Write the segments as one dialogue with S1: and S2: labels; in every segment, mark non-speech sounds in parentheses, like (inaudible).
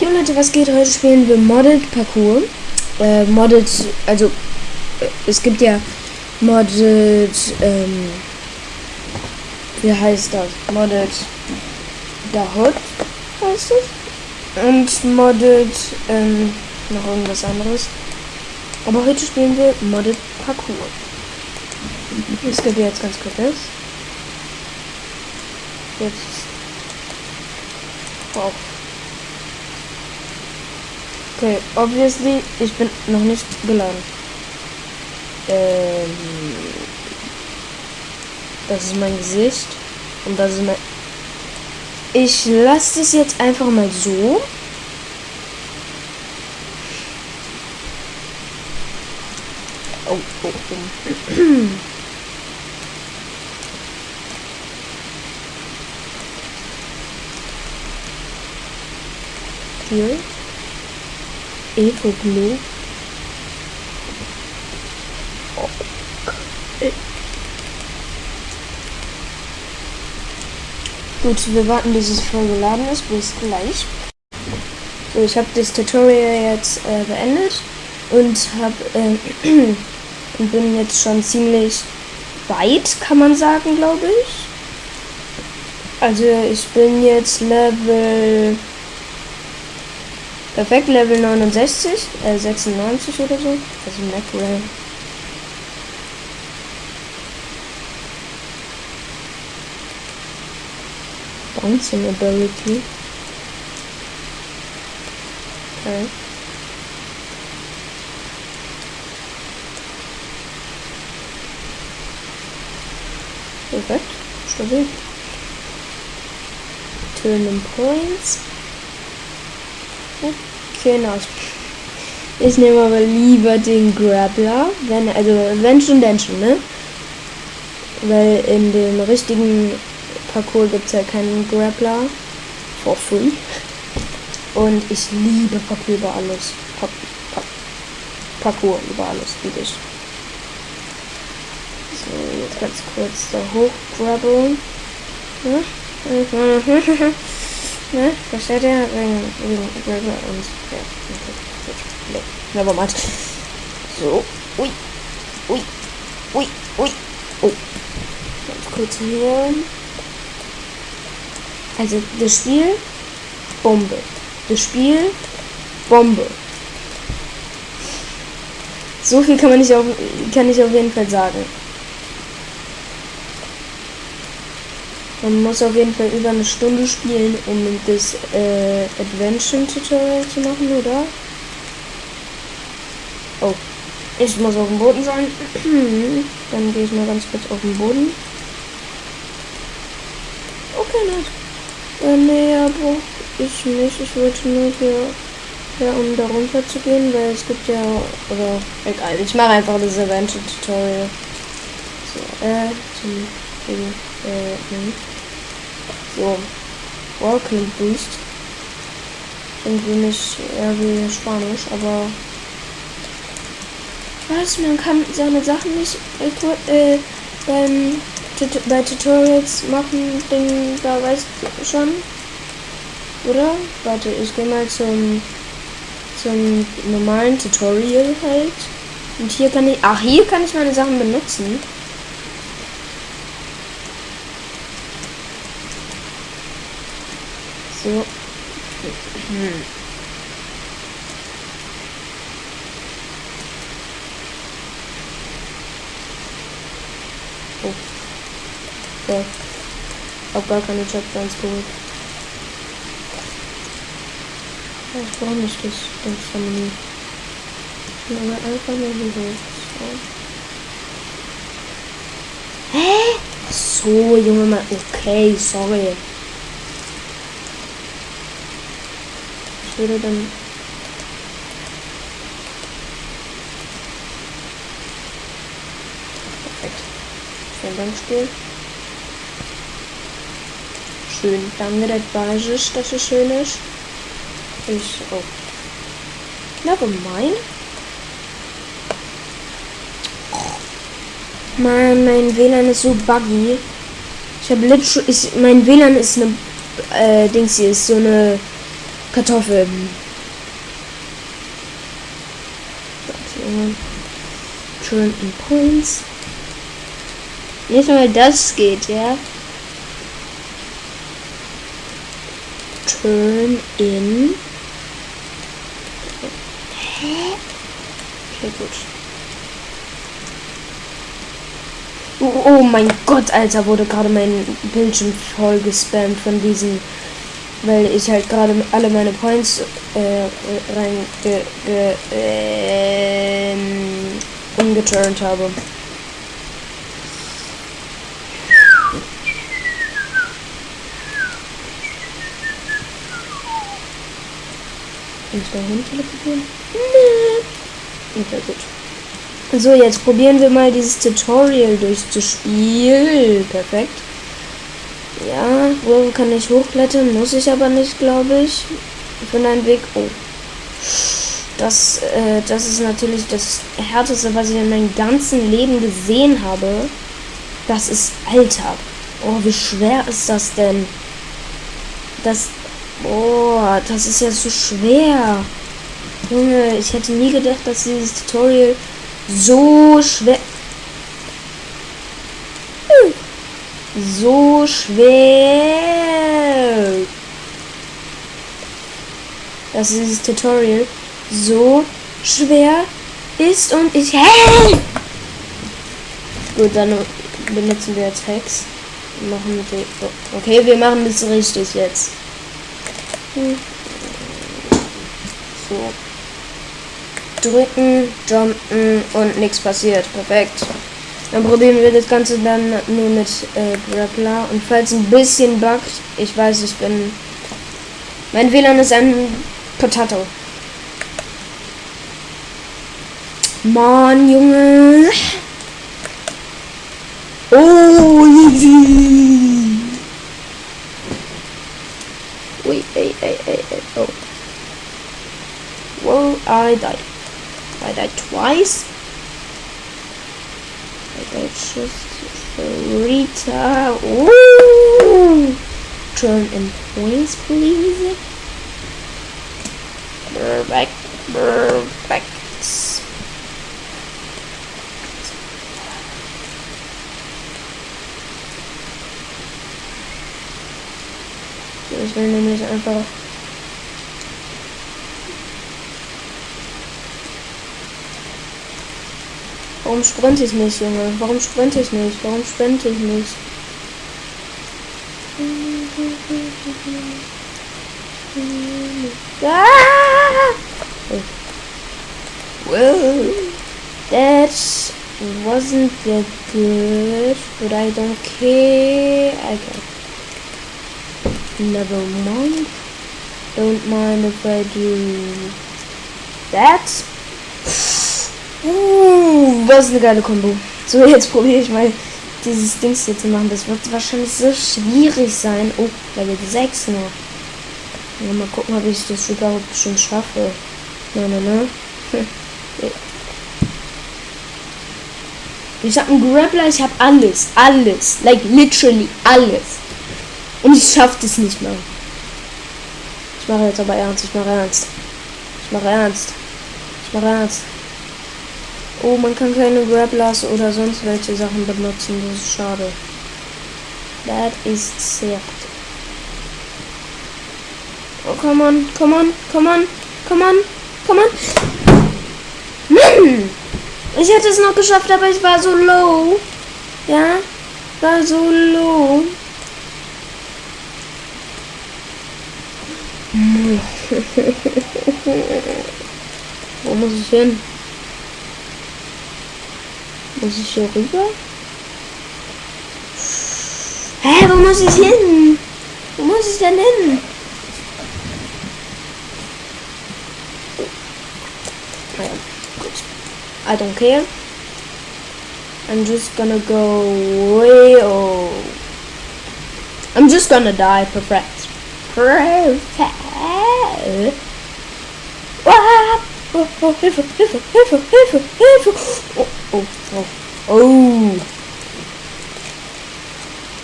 S1: Jo Leute, was geht? Heute spielen wir Modded Parkour. Äh, Modded, also äh, es gibt ja Modded, ähm, wie heißt das? Modded The Hood heißt es. Und Modded, ähm, noch irgendwas anderes. Aber heute spielen wir Modded Parkour. Ich skippe jetzt ganz kurz das. Jetzt. Wow. Okay, obviously, ich bin noch nicht geladen. Ähm, das ist mein Gesicht. Und das ist mein... Ich lasse es jetzt einfach mal so. Oh, oh, oh. (clears throat) Hier. Evo Blue. Gut, wir warten, bis es voll geladen ist. Bis gleich. So, ich habe das Tutorial jetzt äh, beendet und habe äh, (clears throat) und bin jetzt schon ziemlich weit, kann man sagen, glaube ich. Also ich bin jetzt Level perfekt Level 69, äh 96 oder so. Also Macray. Bouncing Ability. Okay. Perfekt. Stabil. Turning Points. Okay, nice. Ich nehme aber lieber den Grappler. Wenn, also, wenn schon, denn schon, ne? Weil in dem richtigen Parcours gibt es ja keinen Grappler. For free. Und ich liebe Parcours über alles. Pa pa Parcours über alles, liebe ich. So, jetzt ganz kurz da hochgrabbeln. Ja? Ne? Versteht ihr? Wegen, wegen Grabbler und ja, okay. Nevermind. So. Ui. Ui. Ui. Ui. Oh. Ganz kurz hier. Also das Spiel Bombe. Das Spiel Bombe. So viel kann man nicht auf, kann ich auf jeden Fall sagen. Man muss auf jeden Fall über eine Stunde spielen, um das äh, Adventure-Tutorial zu machen, oder? Oh. Ich muss auf dem Boden sein. (clears throat) Dann gehe ich mal ganz kurz auf den Boden. Okay, nice. Äh, nee, aber ich nicht. Ich wollte nur hier, ja, um da runter zu gehen, weil es gibt ja, oder, egal. Ich mache einfach das Adventure-Tutorial. So, äh, zum, äh, nee. So. Welcome Boost. Irgendwie nicht eher wie Spanisch, aber. Was? Man kann seine Sachen nicht äh, beim bei Tutorials machen, Ding, da weißt du schon. Oder? Warte, ich gehe mal zum zum normalen Tutorial halt. Und hier kann ich. Ach, hier kann ich meine Sachen benutzen. So. Hm. Oh. Okay. Hab gar keine Checkpoints geholt. Ja, brauche nicht das ganze Menü. Ich will einfach nur hier hoch. So. Hä? So, Junge, mal. Okay, sorry. Würde dann perfekt. Spiel. Schön. Danke das Basis dass es schön ist. Ich oh. Never mind Mann, mein WLAN ist so buggy. Ich habe literally, ich, mein WLAN ist eine, äh, Dings hier ist so eine Kartoffeln. Turn in Points. Nicht mal das geht, ja. Turn in. Hä? Okay, gut. Oh, oh mein Gott, Alter, wurde gerade mein Bildschirm voll gespammt von diesen, weil ich halt gerade alle meine Points äh, rein ge, ge, äh, umgeturnt habe. Kann ich da hin teleportieren? Nee. Okay, gut. So, jetzt probieren wir mal dieses Tutorial durchzuspielen. Perfekt. Wo kann ich hochklettern? Muss ich aber nicht, glaube ich. Ich finde einen Weg. Oh. Das, äh, das ist natürlich das Härteste, was ich in meinem ganzen Leben gesehen habe. Das ist Alter. Oh, wie schwer ist das denn? Das Boah, das ist ja so schwer. Junge, ich hätte nie gedacht, dass dieses Tutorial so schwer... So schwer... Dass dieses Tutorial so schwer ist und ich... Hey! Gut, dann benutzen wir jetzt Hex. Machen wir... Okay, wir machen das richtig jetzt. So. Drücken, jumpen und nichts passiert. Perfekt. Dann probieren wir das Ganze dann nur mit äh, Grappler. Und falls ein bisschen buggt, ich weiß, ich bin... Mein WLAN ist ein Potato. Mann, Junge. Oh, easy. Wait, hey, hey, hey, hey, oh. Whoa, I died. I died twice. I died just three times. Ooh! Turn in points, please. Perfect, perfect. Ich will nämlich einfach Warum sprinte ich nicht, Junge? Warum sprinte ich nicht? Warum sprinte ich nicht? (laughs) Ah! Well, that wasn't that good, but I don't care. I can Never mind. Don't mind if I do that. Uh, was eine geile Kombo. So, jetzt probiere ich mal dieses Dings hier zu machen. Das wird wahrscheinlich so schwierig sein. Oh, Level 6 noch. Ja, mal gucken, ob ich das überhaupt schon schaffe. Nein, nein, nein. Ich habe einen Grappler, ich habe alles. Alles. Like literally alles. Und ich schaff das nicht mehr. Ich mache jetzt aber ernst. Ich mache ernst. Ich mache ernst. Ich mache ernst. Oh, man kann keine Grapplers oder sonst welche Sachen benutzen. Das ist schade. Das ist sehr. Oh, come on, come on, come on, come on, come on. Mann! Ich hätte es noch geschafft, aber ich war so low. Ja? War so low. (laughs) Wo muss ich hin? Muss ich hier rüber? Hä, wo muss ich hin? Wo muss ich denn hin? Gut. I don't care. I'm just gonna go way oh. I'm just gonna die, perfect. Perfect. Oh, oh, oh.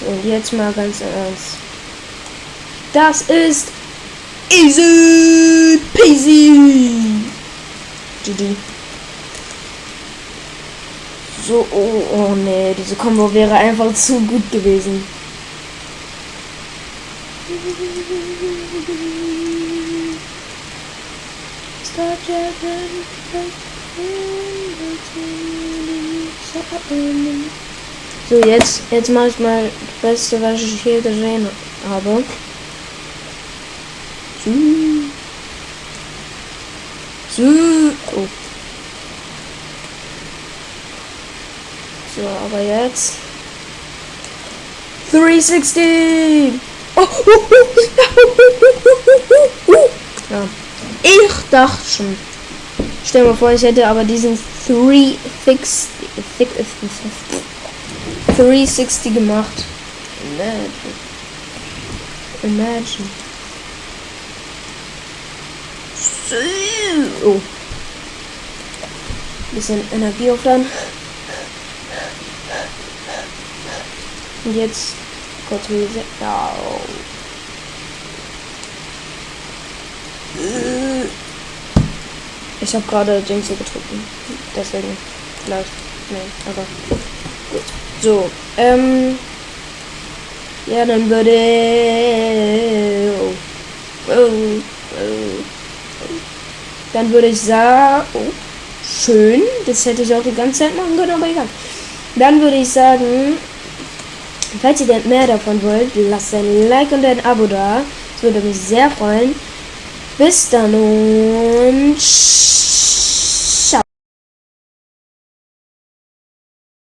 S1: So, jetzt mal ganz ernst. Das ist Easy peasy. GG. So, oh, oh nee, diese Combo wäre einfach zu gut gewesen. So, jetzt, jetzt mache ich mal das Beste, was ich hier gesehen habe. So. Oh. So, aber jetzt. 360! Oh. Ja. Ich dachte schon. Stell mir vor, ich hätte aber diesen 360 360 gemacht. Imagine. Imagine. Oh. Bisschen Energie aufladen. Und jetzt kurz Reset. Ja. Ich habe gerade Jinx getrunken. Deswegen vielleicht. Nee, aber gut. So, ähm. Ja, dann würde. Oh. Oh. Oh. Dann würde ich sagen. Oh. Schön. Das hätte ich auch die ganze Zeit machen können, aber egal. Dann würde ich sagen, Falls ihr denn mehr davon wollt, lasst ein Like und ein Abo da. Das würde mich sehr freuen. Bis dann und